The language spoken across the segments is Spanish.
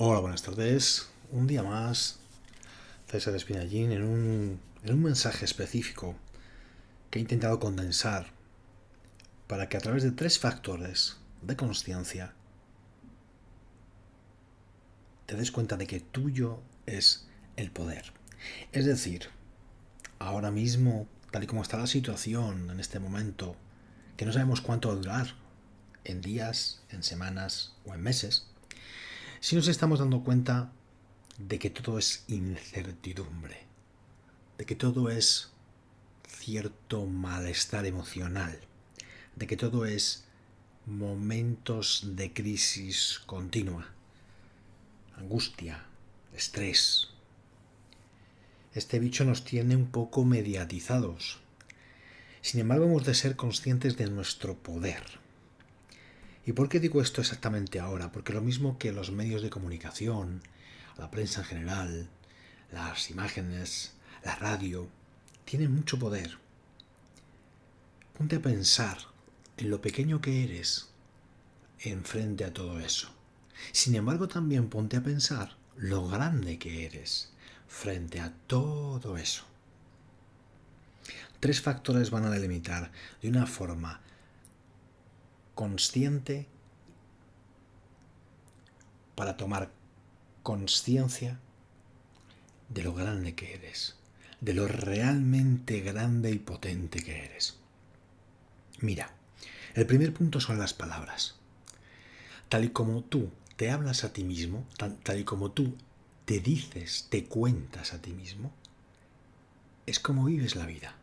Hola, buenas tardes. Un día más, César Espinallín en un, en un mensaje específico que he intentado condensar para que a través de tres factores de conciencia te des cuenta de que tuyo es el poder. Es decir, ahora mismo, tal y como está la situación en este momento, que no sabemos cuánto va a durar, en días, en semanas o en meses, si nos estamos dando cuenta de que todo es incertidumbre, de que todo es cierto malestar emocional, de que todo es momentos de crisis continua, angustia, estrés. Este bicho nos tiene un poco mediatizados. Sin embargo, hemos de ser conscientes de nuestro poder ¿Y por qué digo esto exactamente ahora? Porque lo mismo que los medios de comunicación, la prensa en general, las imágenes, la radio, tienen mucho poder. Ponte a pensar en lo pequeño que eres enfrente a todo eso. Sin embargo, también ponte a pensar lo grande que eres frente a todo eso. Tres factores van a delimitar de una forma consciente para tomar conciencia de lo grande que eres, de lo realmente grande y potente que eres. Mira, el primer punto son las palabras. Tal y como tú te hablas a ti mismo, tal, y como tú te dices, te cuentas a ti mismo, es como vives la vida.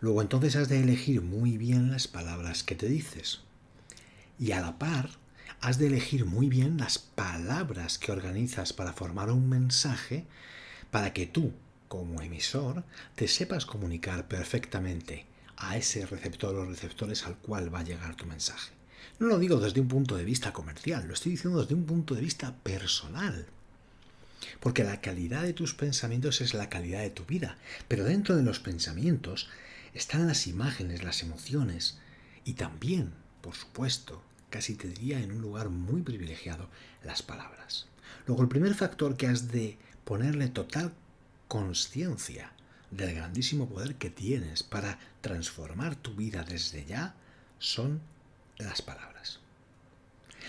Luego entonces has de elegir muy bien las palabras que te dices y a la par has de elegir muy bien las palabras que organizas para formar un mensaje para que tú, como emisor, te sepas comunicar perfectamente a ese receptor o receptores al cual va a llegar tu mensaje. No lo digo desde un punto de vista comercial, lo estoy diciendo desde un punto de vista personal. Porque la calidad de tus pensamientos es la calidad de tu vida, pero dentro de los pensamientos están las imágenes, las emociones y también por supuesto, casi te diría en un lugar muy privilegiado, las palabras. Luego, el primer factor que has de ponerle total conciencia del grandísimo poder que tienes para transformar tu vida desde ya son las palabras.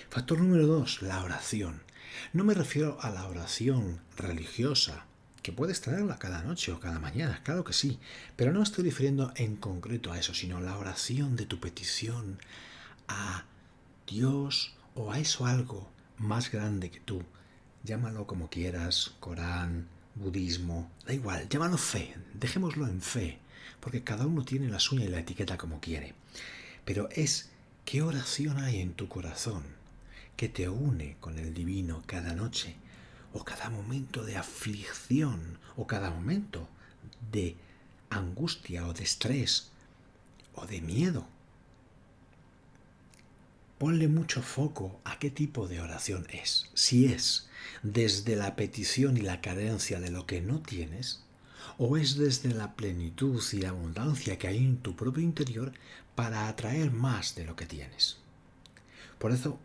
Factor número dos, la oración. No me refiero a la oración religiosa, que puedes tenerla cada noche o cada mañana, claro que sí, pero no estoy refiriendo en concreto a eso, sino la oración de tu petición a Dios o a eso algo más grande que tú. Llámalo como quieras, Corán, budismo, da igual, llámalo fe, dejémoslo en fe, porque cada uno tiene la suya y la etiqueta como quiere. Pero es qué oración hay en tu corazón que te une con el divino cada noche, o cada momento de aflicción, o cada momento de angustia o de estrés, o de miedo. Ponle mucho foco a qué tipo de oración es. Si es desde la petición y la carencia de lo que no tienes, o es desde la plenitud y la abundancia que hay en tu propio interior para atraer más de lo que tienes. Por eso,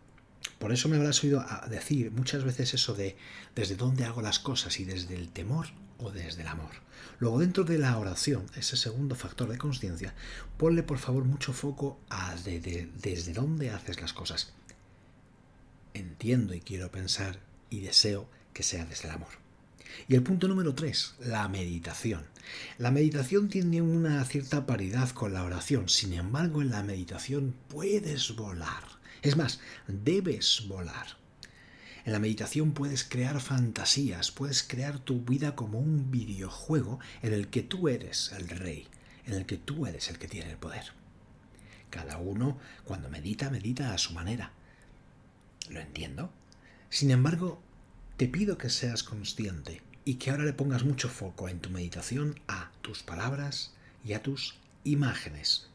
por eso me habrás oído decir muchas veces eso de desde dónde hago las cosas y desde el temor o desde el amor. Luego, dentro de la oración, ese segundo factor de conciencia, ponle por favor mucho foco a desde dónde haces las cosas. Entiendo y quiero pensar y deseo que sea desde el amor. Y el punto número tres, la meditación. La meditación tiene una cierta paridad con la oración, sin embargo en la meditación puedes volar. Es más, debes volar. En la meditación puedes crear fantasías, puedes crear tu vida como un videojuego en el que tú eres el rey, en el que tú eres el que tiene el poder. Cada uno, cuando medita, medita a su manera. Lo entiendo. Sin embargo, te pido que seas consciente y que ahora le pongas mucho foco en tu meditación a tus palabras y a tus imágenes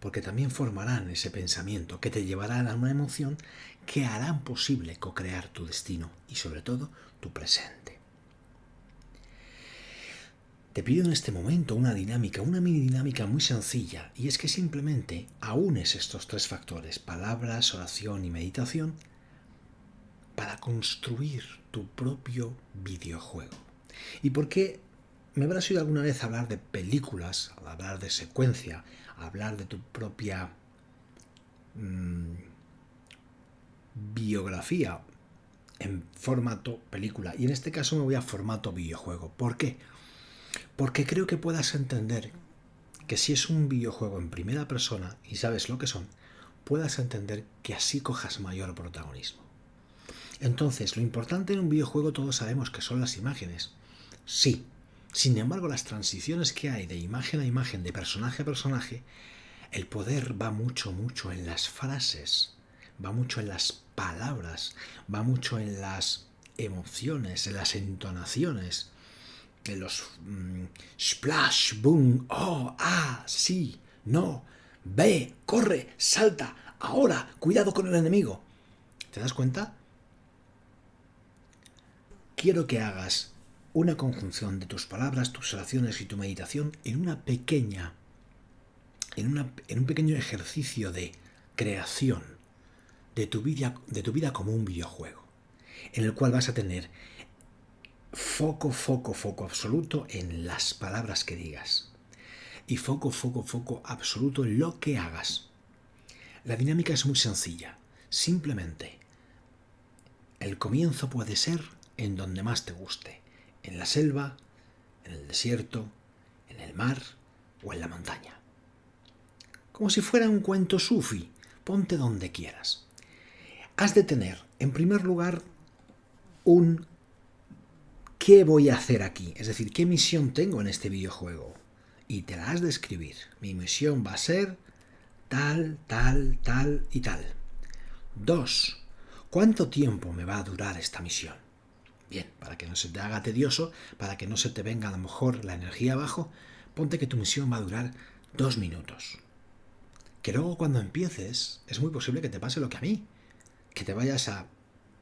porque también formarán ese pensamiento que te llevará a una emoción que harán posible co-crear tu destino y sobre todo tu presente. Te pido en este momento una dinámica, una mini dinámica muy sencilla, y es que simplemente aunes estos tres factores, palabras, oración y meditación, para construir tu propio videojuego. ¿Y por qué me habrás oído alguna vez hablar de películas, hablar de secuencia, hablar de tu propia mmm, biografía en formato película? Y en este caso me voy a formato videojuego. ¿Por qué? Porque creo que puedas entender que si es un videojuego en primera persona y sabes lo que son, puedas entender que así cojas mayor protagonismo. Entonces, lo importante en un videojuego todos sabemos que son las imágenes. Sí. Sin embargo, las transiciones que hay de imagen a imagen, de personaje a personaje, el poder va mucho, mucho en las frases, va mucho en las palabras, va mucho en las emociones, en las entonaciones, en los mm, splash, boom, oh, ah, sí, no, ve, corre, salta, ahora, cuidado con el enemigo. ¿Te das cuenta? Quiero que hagas una conjunción de tus palabras, tus oraciones y tu meditación en una pequeña, en, una, en un pequeño ejercicio de creación de tu, vida, de tu vida como un videojuego, en el cual vas a tener foco, foco, foco absoluto en las palabras que digas y foco, foco, foco absoluto en lo que hagas. La dinámica es muy sencilla. Simplemente, el comienzo puede ser en donde más te guste. En la selva, en el desierto, en el mar o en la montaña. Como si fuera un cuento sufi, ponte donde quieras. Has de tener, en primer lugar, un ¿qué voy a hacer aquí? Es decir, ¿qué misión tengo en este videojuego? Y te la has de escribir. Mi misión va a ser tal, tal, tal y tal. Dos, ¿cuánto tiempo me va a durar esta misión? Bien, para que no se te haga tedioso, para que no se te venga a lo mejor la energía abajo, ponte que tu misión va a durar dos minutos. Que luego cuando empieces es muy posible que te pase lo que a mí, que te vayas a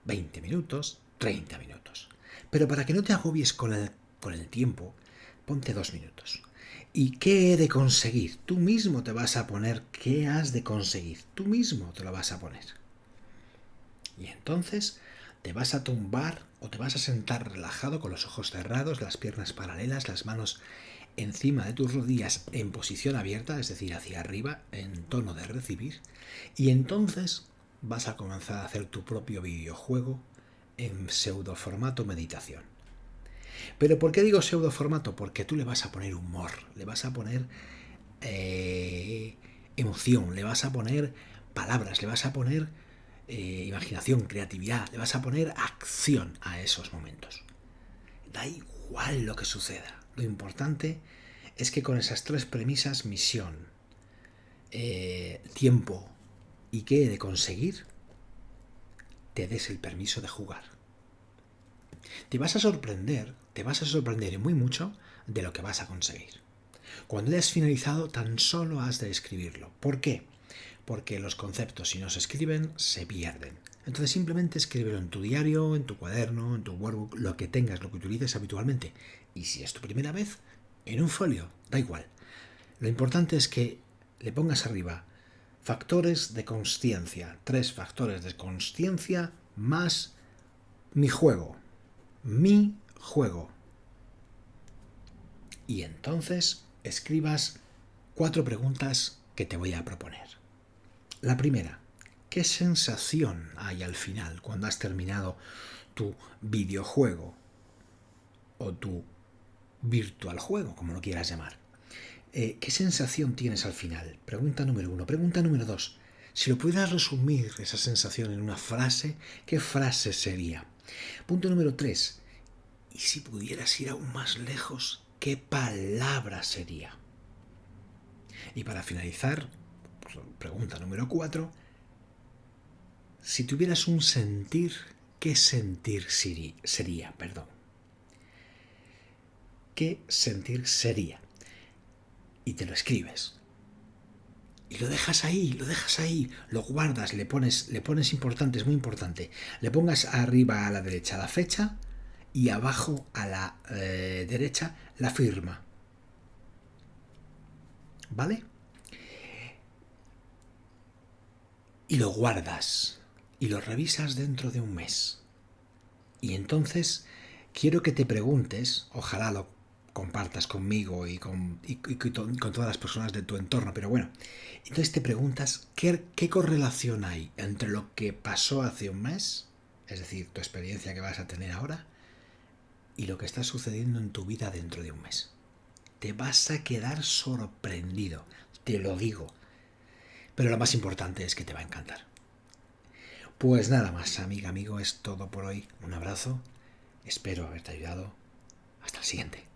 20 minutos, 30 minutos. Pero para que no te agobies con el, con el tiempo, ponte dos minutos. ¿Y qué he de conseguir? Tú mismo te vas a poner qué has de conseguir. Tú mismo te lo vas a poner. Y entonces te vas a tumbar o te vas a sentar relajado con los ojos cerrados, las piernas paralelas, las manos encima de tus rodillas en posición abierta, es decir, hacia arriba, en tono de recibir. Y entonces vas a comenzar a hacer tu propio videojuego en pseudo formato meditación. Pero ¿por qué digo pseudo formato? Porque tú le vas a poner humor, le vas a poner eh, emoción, le vas a poner palabras, le vas a poner eh, imaginación, creatividad, le vas a poner acción a esos momentos. Da igual lo que suceda. Lo importante es que con esas tres premisas, misión, eh, tiempo y qué he de conseguir, te des el permiso de jugar. Te vas a sorprender te vas a sorprender muy mucho de lo que vas a conseguir. Cuando hayas finalizado, tan solo has de escribirlo. ¿Por qué? Porque los conceptos, si no se escriben, se pierden. Entonces simplemente escríbelo en tu diario, en tu cuaderno, en tu workbook, lo que tengas, lo que utilices habitualmente. Y si es tu primera vez, en un folio, da igual. Lo importante es que le pongas arriba factores de consciencia, tres factores de consciencia más mi juego, mi juego. Y entonces escribas cuatro preguntas que te voy a proponer. La primera, ¿qué sensación hay al final cuando has terminado tu videojuego o tu virtual juego, como lo quieras llamar? Eh, ¿Qué sensación tienes al final? Pregunta número uno. Pregunta número dos. Si lo pudieras resumir esa sensación en una frase, ¿qué frase sería? Punto número tres. Y si pudieras ir aún más lejos, ¿qué palabra sería? Y para finalizar, pregunta número cuatro, si tuvieras un sentir, ¿qué sentir sería? Perdón. ¿Qué sentir sería? Y te lo escribes. Y lo dejas ahí, lo dejas ahí, lo guardas, le pones, le pones importante, es muy importante. Le pongas arriba a la derecha la fecha, y abajo a la eh, derecha la firma. ¿Vale? Y lo guardas y lo revisas dentro de un mes. Y entonces quiero que te preguntes, ojalá lo compartas conmigo y con, con, todas las personas de tu entorno, pero bueno, entonces te preguntas ¿qué, qué correlación hay entre lo que pasó hace un mes, es decir, tu experiencia que vas a tener ahora, y lo que está sucediendo en tu vida dentro de un mes. Te vas a quedar sorprendido, te lo digo. Pero lo más importante es que te va a encantar. Pues nada más, amiga, amigo, es todo por hoy. Un abrazo. Espero haberte ayudado. Hasta el siguiente.